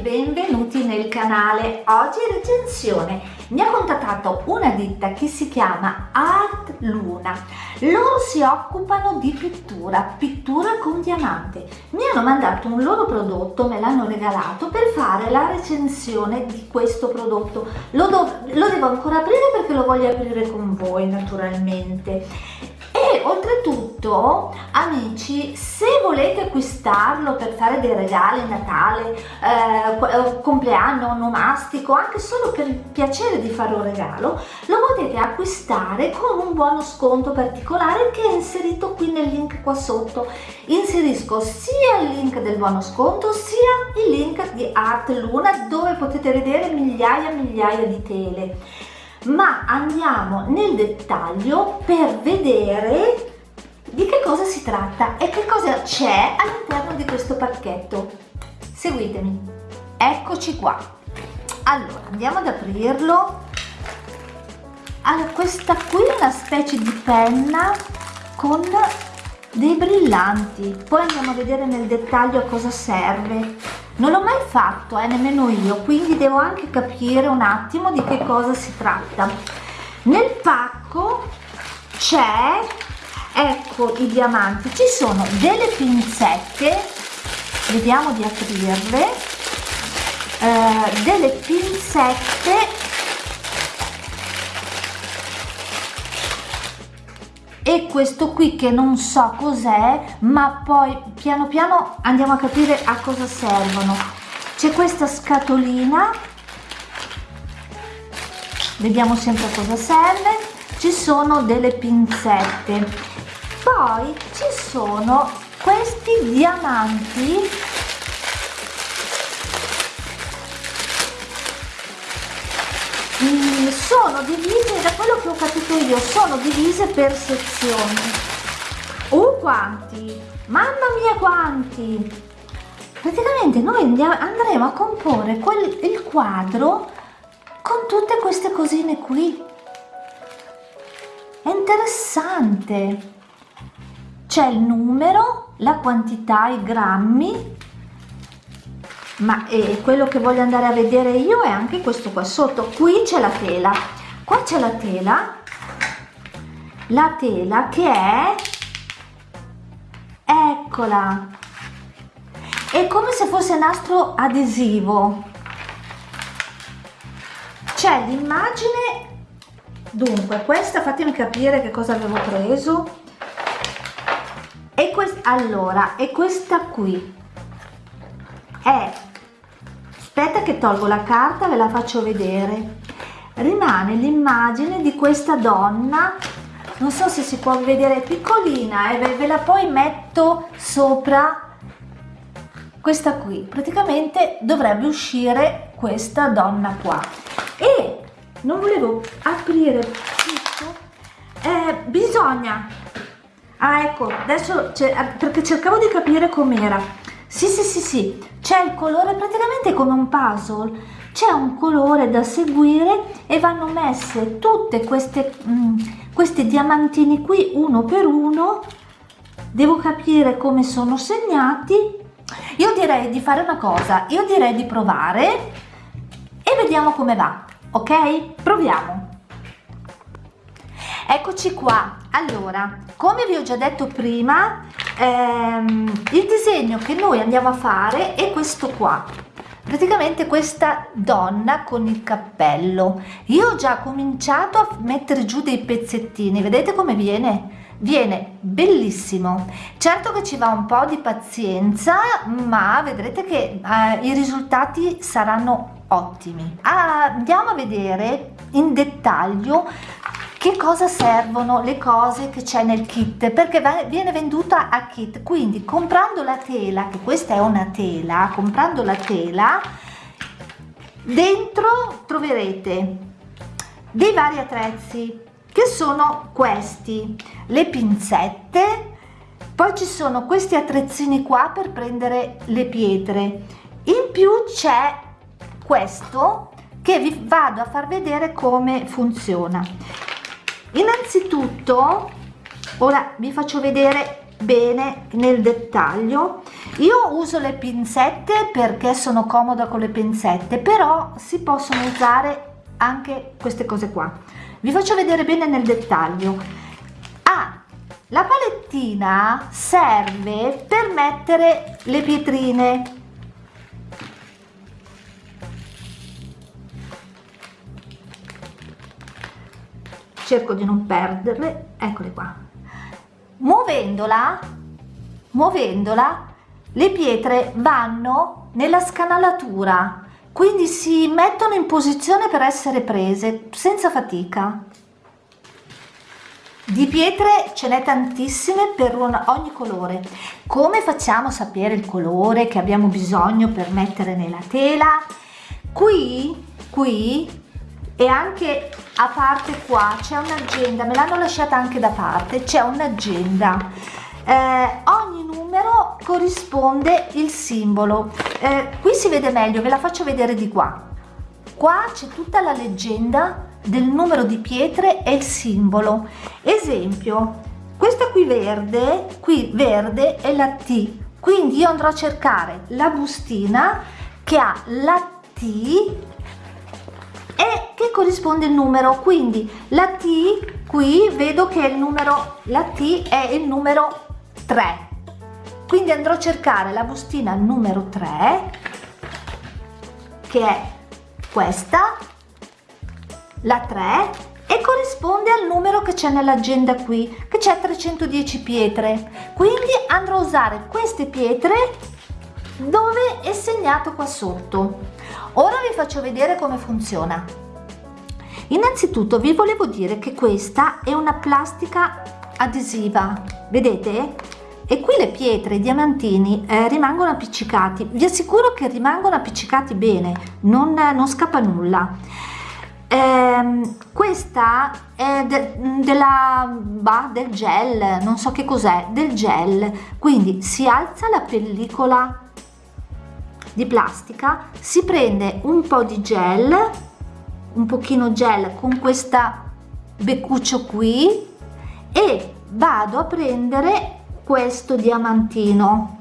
benvenuti nel canale. Oggi recensione. Mi ha contattato una ditta che si chiama Art Luna. Loro si occupano di pittura pittura con diamante. Mi hanno mandato un loro prodotto me l'hanno regalato per fare la recensione di questo prodotto. Lo, lo devo ancora aprire perché lo voglio aprire con voi naturalmente e oltretutto amici se volete acquistarlo per fare dei regali Natale eh, eh, compleanno onomastico anche solo per il piacere di fare un regalo lo potete acquistare con un buono sconto particolare che è inserito qui nel link qua sotto. Inserisco sia il link del buono sconto sia il link di Art Luna dove potete vedere migliaia e migliaia di tele ma andiamo nel dettaglio per vedere di che cosa si tratta e che cosa c'è all'interno di questo pacchetto. Seguitemi. Eccoci qua. Allora andiamo ad aprirlo. Allora questa qui è una specie di penna con dei brillanti. Poi andiamo a vedere nel dettaglio a cosa serve non l'ho mai fatto eh, nemmeno io quindi devo anche capire un attimo di che cosa si tratta. Nel pacco c'è ecco i diamanti ci sono delle pinzette vediamo di aprirle eh, delle pinzette e questo qui che non so cos'è ma poi piano piano andiamo a capire a cosa servono. C'è questa scatolina. Vediamo sempre a cosa serve. Ci sono delle pinzette. Poi ci sono questi diamanti Mm, sono divise da quello che ho capito io sono divise per sezioni. Uh quanti? Mamma mia quanti! Praticamente noi andremo a comporre quel, il quadro con tutte queste cosine qui. È interessante. C'è il numero la quantità i grammi ma eh, quello che voglio andare a vedere io è anche questo qua sotto. Qui c'è la tela. Qua c'è la tela. La tela che è eccola. È come se fosse nastro adesivo. C'è l'immagine dunque questa fatemi capire che cosa avevo preso. E questa allora e questa qui che tolgo la carta ve la faccio vedere. Rimane l'immagine di questa donna non so se si può vedere piccolina e eh, ve la poi metto sopra questa qui. Praticamente dovrebbe uscire questa donna qua. E non volevo aprire tutto eh, bisogna. Ah ecco adesso perché cercavo di capire com'era sì, sì, sì, sì, c'è il colore praticamente come un puzzle, c'è un colore da seguire e vanno messe tutte queste, mh, mm, questi diamantini qui uno per uno, devo capire come sono segnati. Io direi di fare una cosa, io direi di provare e vediamo come va, ok? Proviamo. Eccoci qua, allora, come vi ho già detto prima, ehm, il disegno che noi andiamo a fare è questo qua. Praticamente questa donna con il cappello. Io ho già cominciato a mettere giù dei pezzettini vedete come viene? Viene bellissimo. Certo che ci va un po di pazienza ma vedrete che eh, i risultati saranno ottimi. Ah, andiamo a vedere in dettaglio che cosa servono le cose che c'è nel kit? Perché viene venduta a kit. Quindi comprando la tela che questa è una tela comprando la tela dentro troverete dei vari attrezzi che sono questi le pinzette. Poi ci sono questi attrezzini qua per prendere le pietre. In più c'è questo che vi vado a far vedere come funziona innanzitutto ora vi faccio vedere bene nel dettaglio. Io uso le pinzette perché sono comoda con le pinzette però si possono usare anche queste cose qua. Vi faccio vedere bene nel dettaglio. Ah la palettina serve per mettere le pietrine cerco di non perderle eccole qua. Muovendola muovendola le pietre vanno nella scanalatura quindi si mettono in posizione per essere prese senza fatica. Di pietre ce n'è tantissime per ogni colore. Come facciamo a sapere il colore che abbiamo bisogno per mettere nella tela? Qui qui e anche a parte qua c'è un'agenda me l'hanno lasciata anche da parte c'è un'agenda. Eh, ogni numero corrisponde il simbolo. Eh, qui si vede meglio ve la faccio vedere di qua. Qua c'è tutta la leggenda del numero di pietre e il simbolo. Esempio questa qui verde qui verde è la T. Quindi io andrò a cercare la bustina che ha la T che corrisponde il numero quindi la T qui vedo che il numero la T è il numero 3 quindi andrò a cercare la bustina numero 3 che è questa la 3 e corrisponde al numero che c'è nell'agenda qui che c'è 310 pietre. Quindi andrò a usare queste pietre dove è segnato qua sotto. Ora vi faccio vedere come funziona innanzitutto vi volevo dire che questa è una plastica adesiva vedete? E qui le pietre i diamantini eh, rimangono appiccicati. Vi assicuro che rimangono appiccicati bene non, non scappa nulla. Ehm, questa è de, della bah, del gel non so che cos'è del gel. Quindi si alza la pellicola di plastica si prende un po' di gel un pochino gel con questa beccuccio qui e vado a prendere questo diamantino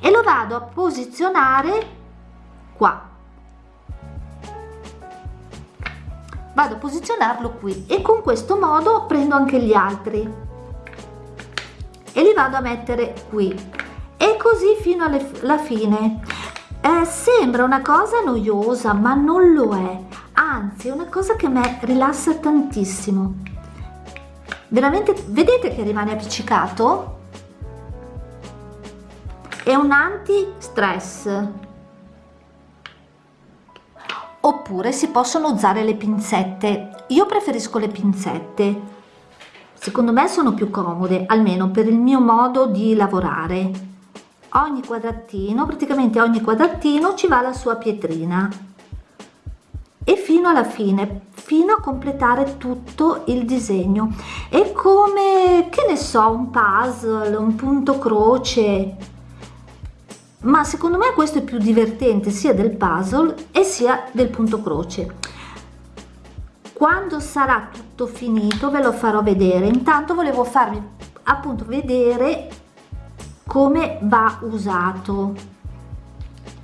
e lo vado a posizionare qua. Vado a posizionarlo qui e con questo modo prendo anche gli altri e li vado a mettere qui. E così fino alla fine. Eh, sembra una cosa noiosa ma non lo è anzi è una cosa che mi rilassa tantissimo. Veramente vedete che rimane appiccicato? È un anti stress oppure si possono usare le pinzette. Io preferisco le pinzette. Secondo me sono più comode almeno per il mio modo di lavorare. Ogni quadratino praticamente ogni quadratino ci va la sua pietrina e fino alla fine fino a completare tutto il disegno. È come che ne so un puzzle un punto croce. Ma secondo me questo è più divertente sia del puzzle e sia del punto croce. Quando sarà tutto finito ve lo farò vedere. Intanto volevo farvi appunto vedere come va usato.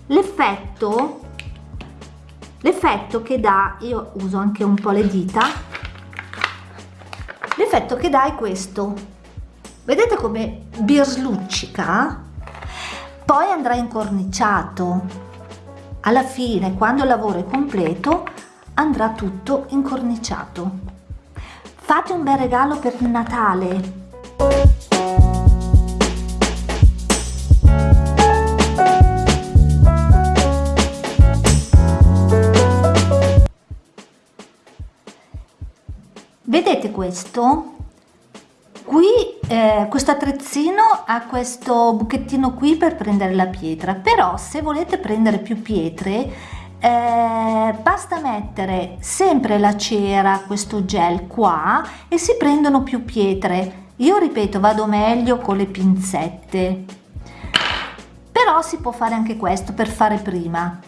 L'effetto l'effetto che dà io uso anche un po le dita l'effetto che dà è questo. Vedete come birsluccica poi andrà incorniciato. Alla fine quando il lavoro è completo andrà tutto incorniciato. Fate un bel regalo per Natale vedete questo? Qui eh, questo attrezzino ha questo buchettino qui per prendere la pietra però se volete prendere più pietre eh, basta mettere sempre la cera questo gel qua e si prendono più pietre. Io ripeto vado meglio con le pinzette. Però si può fare anche questo per fare prima